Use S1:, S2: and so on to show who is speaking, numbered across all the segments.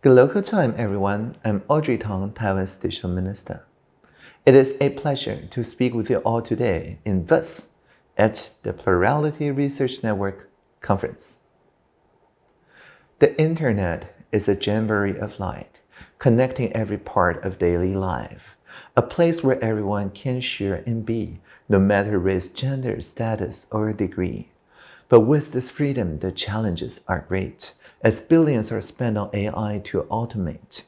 S1: Good local time, everyone. I'm Audrey Tang, Taiwan's Digital Minister. It is a pleasure to speak with you all today in this at the Plurality Research Network conference. The internet is a jamboree of light, connecting every part of daily life, a place where everyone can share and be, no matter race, gender, status, or degree. But with this freedom, the challenges are great as billions are spent on AI to automate.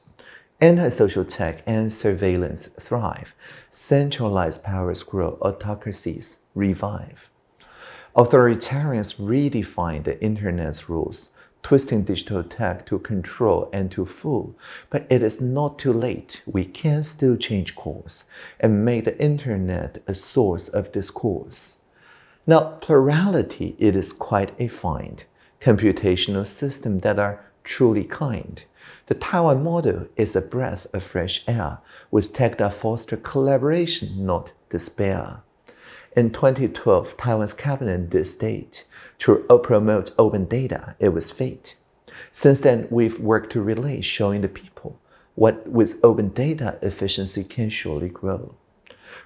S1: Antisocial tech and surveillance thrive. Centralized powers grow, autocracies revive. Authoritarians redefine the internet's rules, twisting digital tech to control and to fool. But it is not too late. We can still change course and make the internet a source of discourse. Now, plurality, it is quite a find computational systems that are truly kind. The Taiwan model is a breath of fresh air with tech that foster collaboration, not despair. In 2012, Taiwan's cabinet did state to promote open data, it was fate. Since then, we've worked to relay showing the people what with open data efficiency can surely grow.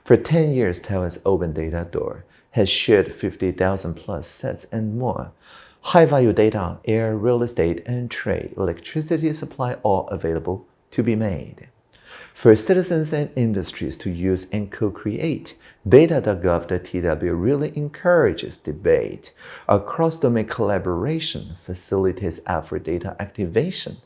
S1: For 10 years, Taiwan's open data door has shared 50,000 plus sets and more high-value data, air, real estate, and trade, electricity supply all available to be made. For citizens and industries to use and co-create, data.gov.tw really encourages debate. Across-domain collaboration facilitates effort data activation.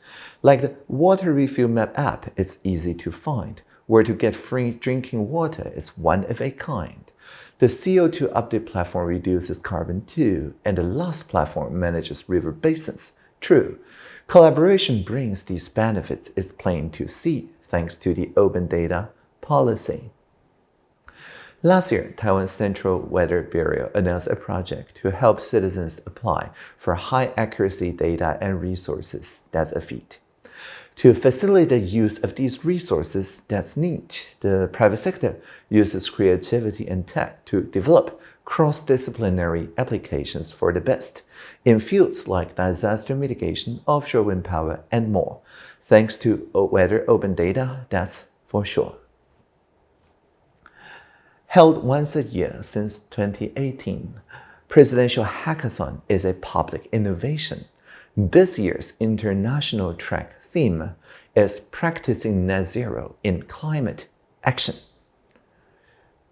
S1: Like the water refill map app, it's easy to find. Where to get free drinking water is one of a kind. The CO2 update platform reduces carbon too, and the last platform manages river basins. True. Collaboration brings these benefits is plain to see thanks to the open data policy. Last year, Taiwan's Central Weather Bureau announced a project to help citizens apply for high accuracy data and resources. That's a feat. To facilitate the use of these resources, that's neat. The private sector uses creativity and tech to develop cross-disciplinary applications for the best in fields like disaster mitigation, offshore wind power, and more. Thanks to weather open data, that's for sure. Held once a year since 2018, Presidential Hackathon is a public innovation. This year's international track theme is practicing net zero in climate action.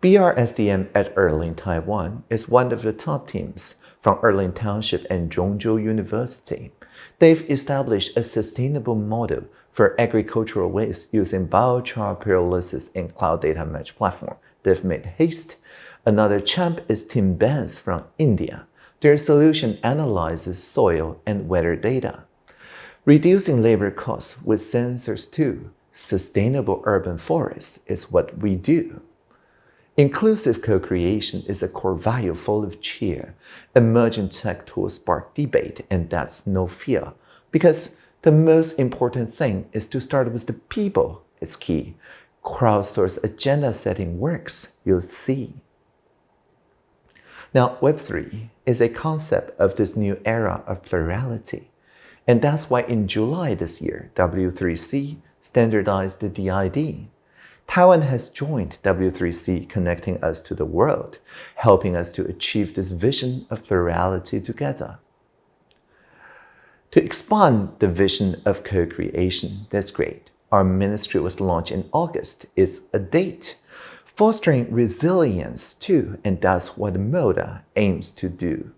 S1: BRSDM at Erling, Taiwan is one of the top teams from Erling Township and Zhongzhou University. They've established a sustainable model for agricultural waste using biochar pyrolysis and cloud data Match platform. They've made haste. Another champ is Team Benz from India. Their solution analyzes soil and weather data. Reducing labor costs with sensors too. Sustainable urban forests is what we do. Inclusive co-creation is a core value full of cheer. Emerging tech tools spark debate, and that's no fear. Because the most important thing is to start with the people. It's key. Crowdsource agenda setting works, you'll see. Now, Web3 is a concept of this new era of plurality. And that's why in July this year, W3C standardized the DID. Taiwan has joined W3C connecting us to the world, helping us to achieve this vision of plurality together. To expand the vision of co-creation, that's great. Our ministry was launched in August. It's a date. Fostering resilience too, and that's what MODA aims to do.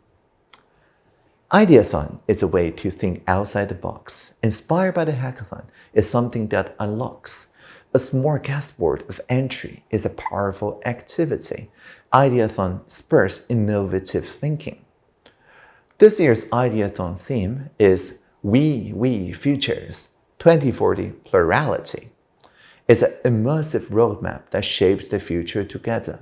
S1: Ideathon is a way to think outside the box. Inspired by the hackathon is something that unlocks. A small smorgasbord of entry is a powerful activity. Ideathon spurs innovative thinking. This year's Ideathon theme is We, We Futures 2040 Plurality. It's an immersive roadmap that shapes the future together.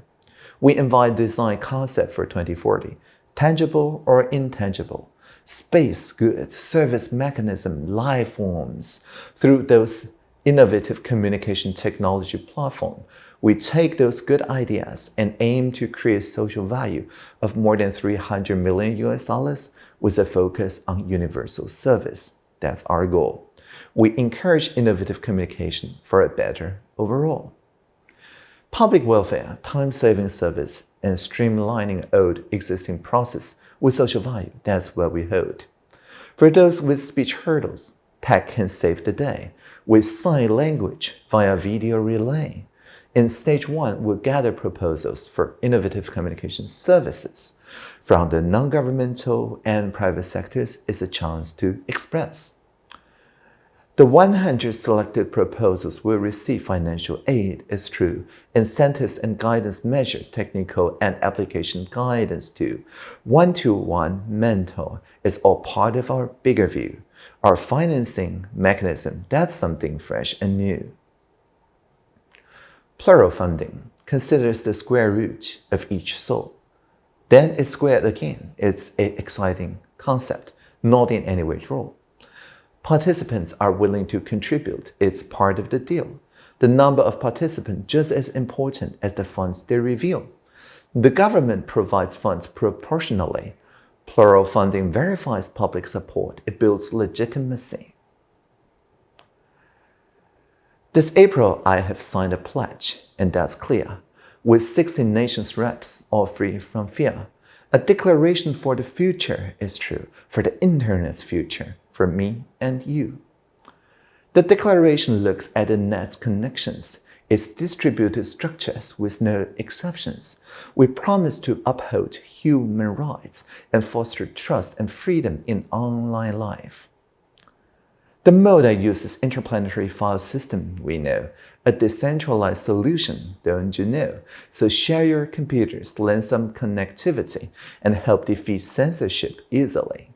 S1: We invite design concept for 2040, tangible or intangible, space goods, service mechanism, life forms through those innovative communication technology platform. We take those good ideas and aim to create social value of more than 300 million US dollars with a focus on universal service. That's our goal. We encourage innovative communication for a better overall. Public welfare, time-saving service, and streamlining old existing process with social value, that's what we hold. For those with speech hurdles, tech can save the day with sign language via video relay. In stage one, we'll gather proposals for innovative communication services. From the non-governmental and private sectors is a chance to express. The 100 selected proposals will receive financial aid is true, incentives and guidance measures, technical and application guidance too. One-to-one -one mentor is all part of our bigger view. Our financing mechanism, that's something fresh and new. Plural funding considers the square root of each soul. Then it's squared again. It's an exciting concept, not in any way draw. Participants are willing to contribute. It's part of the deal. The number of participants just as important as the funds they reveal. The government provides funds proportionally. Plural funding verifies public support. It builds legitimacy. This April, I have signed a pledge, and that's clear, with 16 nations reps, all free from fear. A declaration for the future is true, for the Internet's future for me and you. The declaration looks at the net's connections, its distributed structures with no exceptions. We promise to uphold human rights and foster trust and freedom in online life. The MODA uses interplanetary file system, we know, a decentralized solution, don't you know? So share your computers, lend some connectivity, and help defeat censorship easily.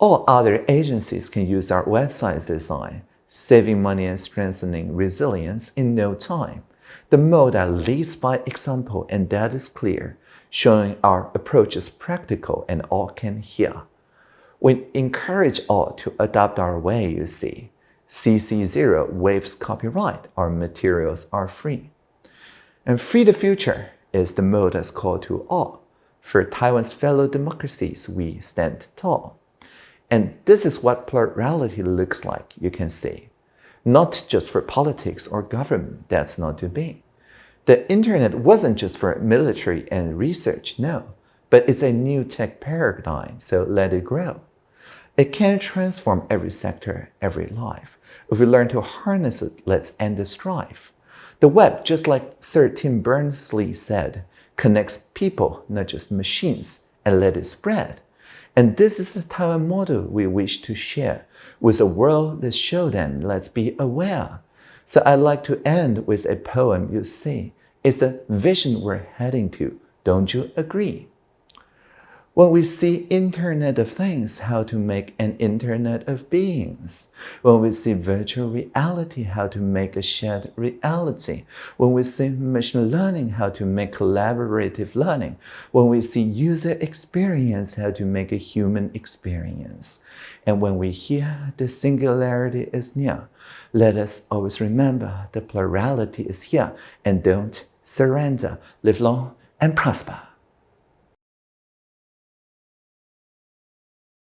S1: All other agencies can use our website's design, saving money and strengthening resilience in no time. The MODA leads by example and that is clear, showing our approach is practical and all can hear. We encourage all to adopt our way, you see. CC0 waives copyright, our materials are free. And Free the Future is the MODA's call to all. For Taiwan's fellow democracies, we stand tall. And this is what plurality looks like, you can see. Not just for politics or government, that's not to be. The internet wasn't just for military and research, no, but it's a new tech paradigm, so let it grow. It can transform every sector, every life. If we learn to harness it, let's end the strife. The web, just like Sir Tim Berners-Lee said, connects people, not just machines, and let it spread. And this is the Taiwan model we wish to share with the world that show them let's be aware. So I'd like to end with a poem you see. It's the vision we're heading to. Don't you agree? When we see Internet of Things, how to make an Internet of Beings. When we see virtual reality, how to make a shared reality. When we see machine learning, how to make collaborative learning. When we see user experience, how to make a human experience. And when we hear the singularity is near, let us always remember the plurality is here and don't surrender. Live long and prosper.